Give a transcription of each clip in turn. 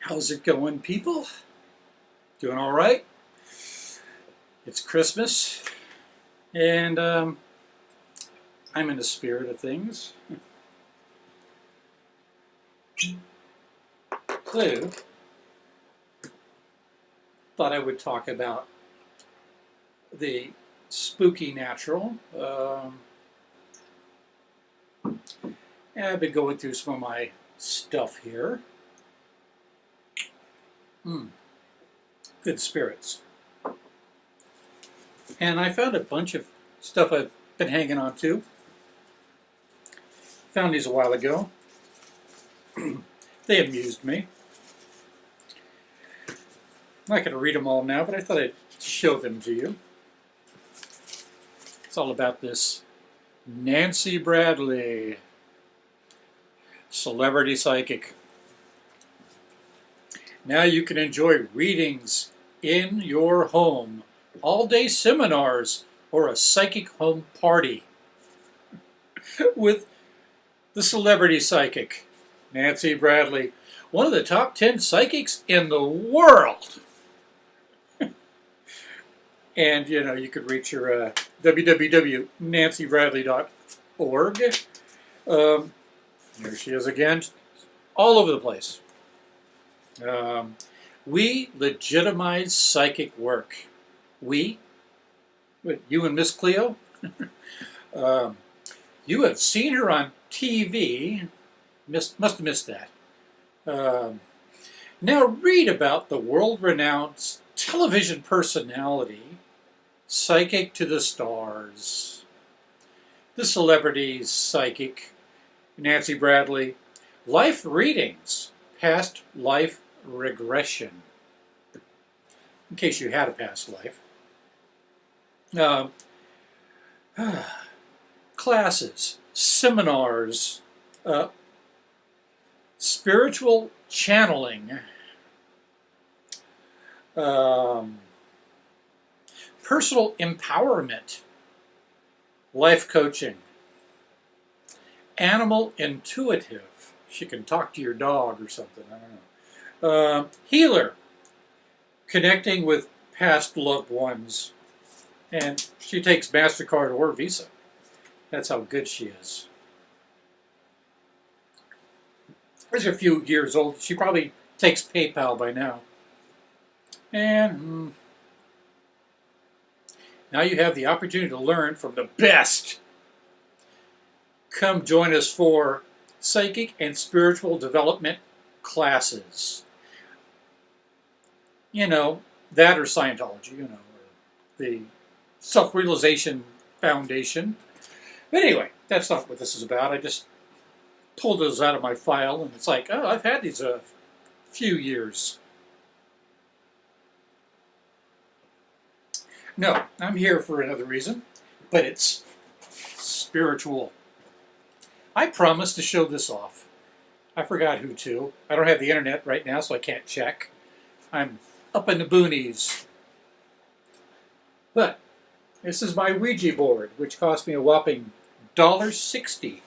How's it going, people? Doing all right? It's Christmas, and um, I'm in the spirit of things. So, thought I would talk about the spooky natural. Um, I've been going through some of my stuff here. Mm. Good spirits. And I found a bunch of stuff I've been hanging on to. Found these a while ago. they amused me. I'm not going to read them all now, but I thought I'd show them to you. It's all about this Nancy Bradley, celebrity psychic. Now you can enjoy readings in your home, all-day seminars, or a psychic home party with the celebrity psychic, Nancy Bradley, one of the top 10 psychics in the world. and, you know, you could reach her uh, www.nancybradley.org. Um, here she is again, all over the place. Um, we legitimize psychic work. We, you and Miss Cleo, um, you have seen her on TV, missed, must have missed that. Um, now read about the world-renowned television personality, psychic to the stars, the celebrities psychic, Nancy Bradley, life readings, past life regression, in case you had a past life. Uh, classes, seminars, uh, spiritual channeling, um, personal empowerment, life coaching, animal intuitive. She can talk to your dog or something, I don't know. Uh, healer, connecting with past loved ones. And she takes MasterCard or Visa. That's how good she is. She's a few years old. She probably takes PayPal by now. And mm, now you have the opportunity to learn from the best. Come join us for psychic and spiritual development classes you know, that or Scientology, you know, or the Self-Realization Foundation. But anyway, that's not what this is about. I just pulled those out of my file, and it's like, oh, I've had these a few years. No, I'm here for another reason, but it's spiritual. I promised to show this off. I forgot who to. I don't have the internet right now, so I can't check. I'm up in the boonies. But this is my Ouija board, which cost me a whopping $1.60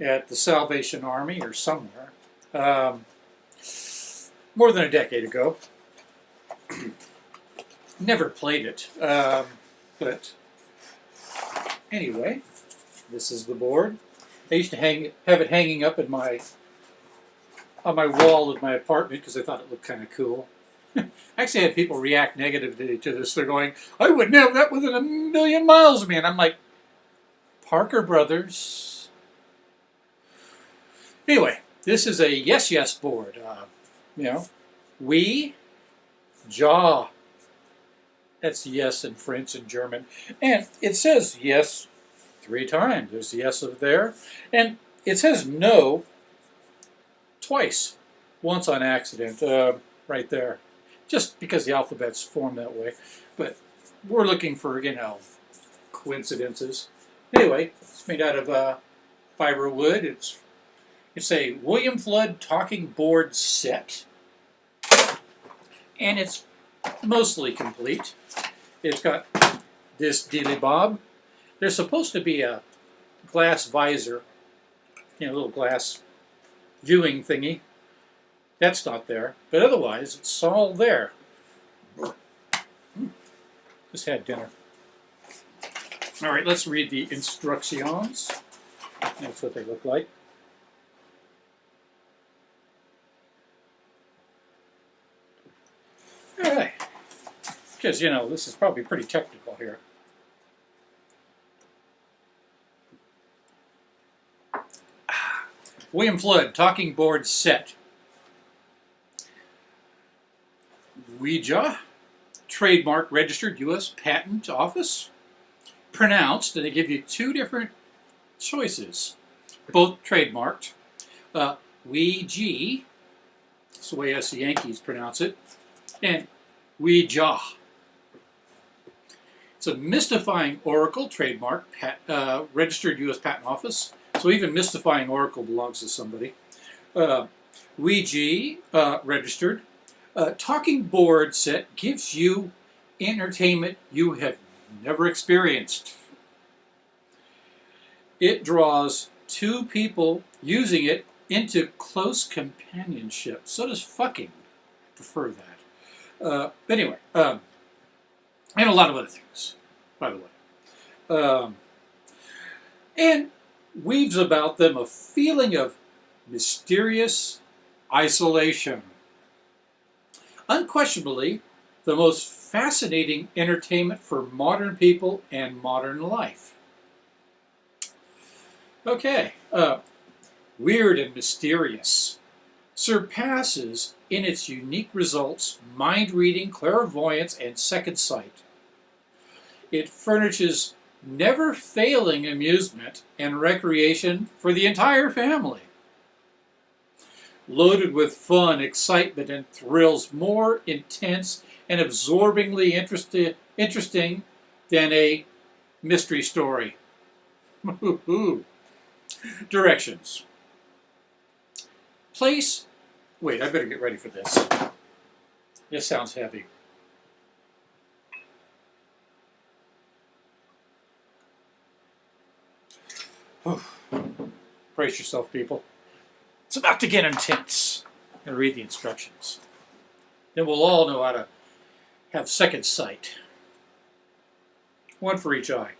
at the Salvation Army or somewhere. Um, more than a decade ago. Never played it, um, but anyway, this is the board. I used to hang, have it hanging up in my on my wall of my apartment because I thought it looked kind of cool. Actually, I had people react negatively to this. They're going, I wouldn't have that within a million miles of me. And I'm like, Parker Brothers. Anyway, this is a yes, yes board. Uh, you know, we, jaw. That's yes in French and German. And it says yes three times. There's yes of there. And it says no twice. Once on accident, uh, right there just because the alphabet's formed that way. But we're looking for, you know, coincidences. Anyway, it's made out of uh, fiber wood. It's, it's a William Fuld talking board set. And it's mostly complete. It's got this dealy bob. There's supposed to be a glass visor, you know, a little glass viewing thingy That's not there, but otherwise it's all there. Just had dinner. All right, let's read the instructions. That's what they look like. All right, because you know this is probably pretty technical here. William Fuld, talking board set. Ouija, trademark registered U.S. Patent Office. Pronounced, and they give you two different choices, both trademarked. Uh, Ouija, that's the way us the Yankees pronounce it, and Ouija. It's a mystifying Oracle trademark, pat, uh, registered U.S. Patent Office. So even mystifying Oracle belongs to somebody. Uh, Ouija, uh, registered. Uh, talking board set gives you entertainment you have never experienced. It draws two people using it into close companionship. So does fucking. I prefer that. Uh, but anyway, um, and a lot of other things, by the way. Um, and weaves about them a feeling of mysterious isolation. Unquestionably, the most fascinating entertainment for modern people and modern life. Okay, uh, weird and mysterious. Surpasses in its unique results mind reading, clairvoyance, and second sight. It furnishes never failing amusement and recreation for the entire family. Loaded with fun, excitement, and thrills more intense and absorbingly interesting than a mystery story. Directions. Place, wait, I better get ready for this. This sounds heavy. Brace yourself, people. It's about to get intense. And read the instructions. Then we'll all know how to have second sight. One for each eye.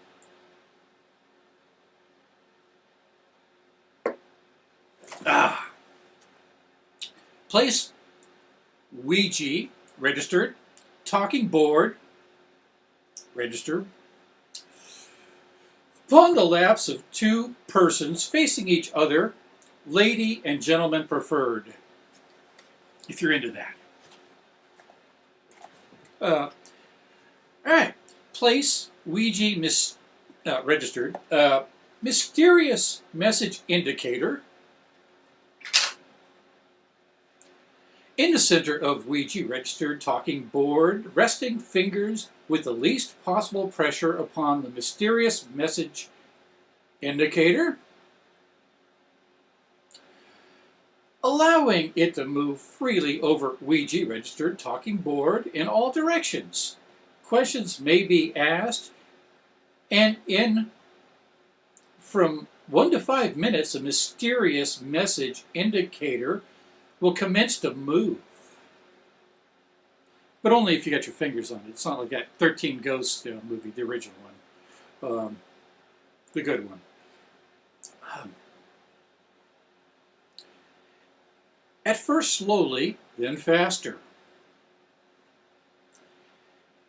Ah. Place Ouija, registered, talking board, registered, Upon the laps of two persons facing each other, lady and gentleman preferred, if you're into that. Uh, all right, place Ouija mis, uh, registered. Uh, mysterious message indicator. In the center of Ouija registered talking board, resting fingers with the least possible pressure upon the mysterious message indicator, allowing it to move freely over Ouija registered talking board in all directions. Questions may be asked, and in from one to five minutes, a mysterious message indicator will commence to move. But only if you got your fingers on it. It's not like that 13 Ghosts you know, movie, the original one. Um, the good one. Um, at first slowly, then faster.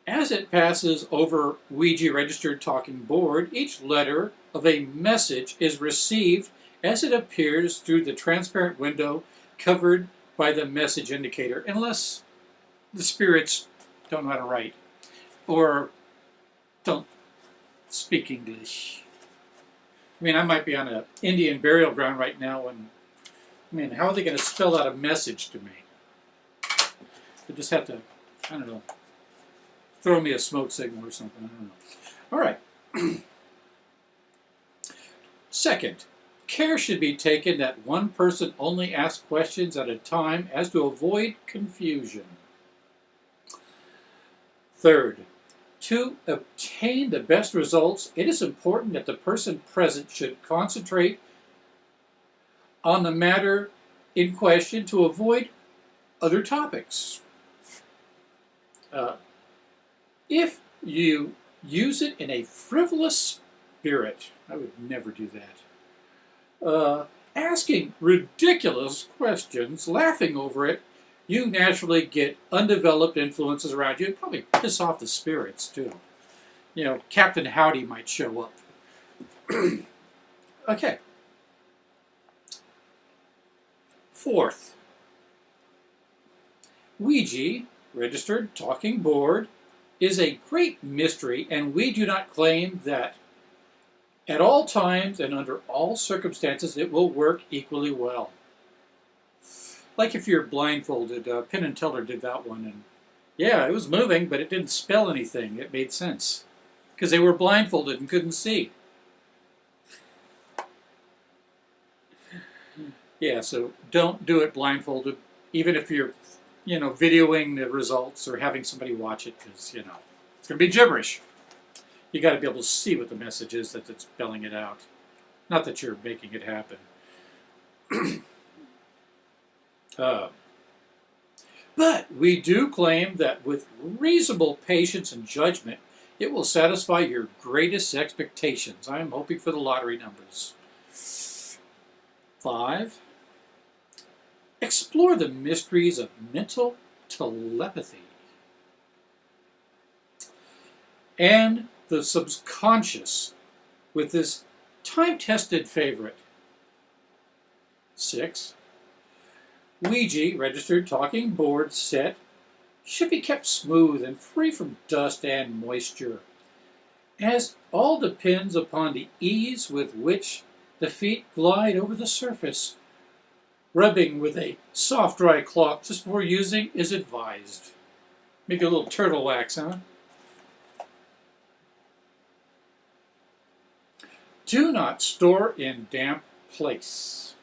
As it passes over Ouija registered talking board, each letter of a message is received as it appears through the transparent window covered by the message indicator, unless the spirits don't know how to write or don't speak English. I mean, I might be on an Indian burial ground right now, and I mean, how are they going to spell out a message to me? They just have to, I don't know, throw me a smoke signal or something. I don't know. All right. Second, Care should be taken that one person only asks questions at a time as to avoid confusion. Third, to obtain the best results, it is important that the person present should concentrate on the matter in question to avoid other topics. Uh, if you use it in a frivolous spirit, I would never do that. Uh, asking ridiculous questions, laughing over it, you naturally get undeveloped influences around you. It probably piss off the spirits too. You know, Captain Howdy might show up. okay. Fourth, Ouija, registered talking board, is a great mystery, and we do not claim that at all times and under all circumstances it will work equally well. Like if you're blindfolded, uh, Penn and Teller did that one, and yeah, it was moving, but it didn't spell anything. It made sense because they were blindfolded and couldn't see. Yeah, so don't do it blindfolded, even if you're, you know, videoing the results or having somebody watch it, because, you know, it's going to be gibberish. You got to be able to see what the message is that it's spelling it out. Not that you're making it happen. uh, but we do claim that with reasonable patience and judgment, it will satisfy your greatest expectations. I am hoping for the lottery numbers. Five, explore the mysteries of mental telepathy and the subconscious with this time-tested favorite. Six, Ouija registered talking board set should be kept smooth and free from dust and moisture, as all depends upon the ease with which the feet glide over the surface. Rubbing with a soft dry cloth just before using is advised. Make a little turtle wax, huh? Do not store in damp place.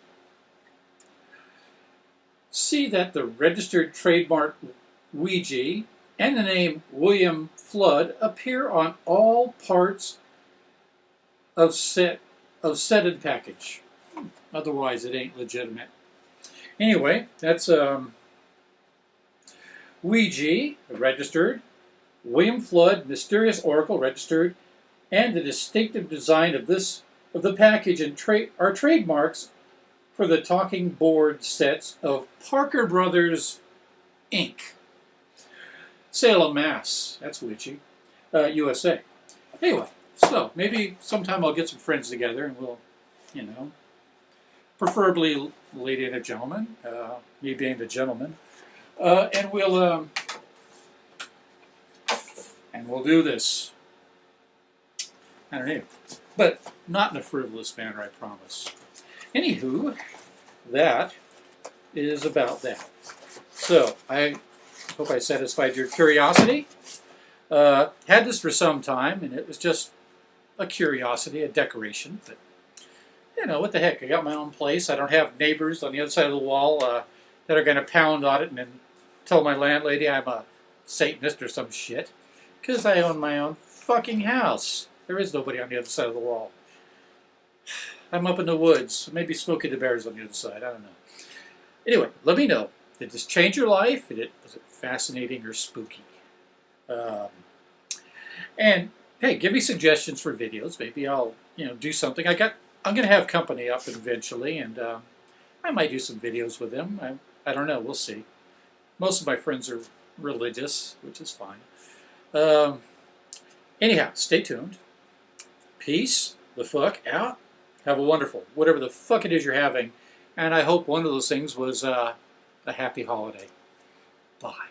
See that the registered trademark Ouija and the name William Fuld appear on all parts of set of set and package. Otherwise, it ain't legitimate. Anyway, that's um, Ouija, registered, William Fuld, Mysterious Oracle, registered, and the distinctive design of this of the package and tra are trademarks for the talking board sets of Parker Brothers, Inc. Salem, Mass. That's witchy. Uh, USA. Anyway, so maybe sometime I'll get some friends together and we'll, you know, preferably lady and a gentleman, uh, me being the gentleman, uh, and we'll um, and we'll do this. I don't know, but not in a frivolous manner, I promise. Anywho, that is about that. So I hope I satisfied your curiosity. Uh, had this for some time, and it was just a curiosity, a decoration. But you know, what the heck? I got my own place. I don't have neighbors on the other side of the wall uh, that are going to pound on it and then tell my landlady I'm a Satanist or some shit. Because I own my own fucking house. There is nobody on the other side of the wall. I'm up in the woods. Maybe Smokey the Bear's on the other side. I don't know. Anyway, let me know. Did this change your life? Did it, was it fascinating or spooky? Um, and hey, give me suggestions for videos. Maybe I'll you know do something. I got I'm going to have company up eventually, and uh, I might do some videos with them. I, I don't know. We'll see. Most of my friends are religious, which is fine. Um, anyhow, stay tuned. Peace the fuck out. Have a wonderful, whatever the fuck it is you're having. And I hope one of those things was uh, a happy holiday. Bye.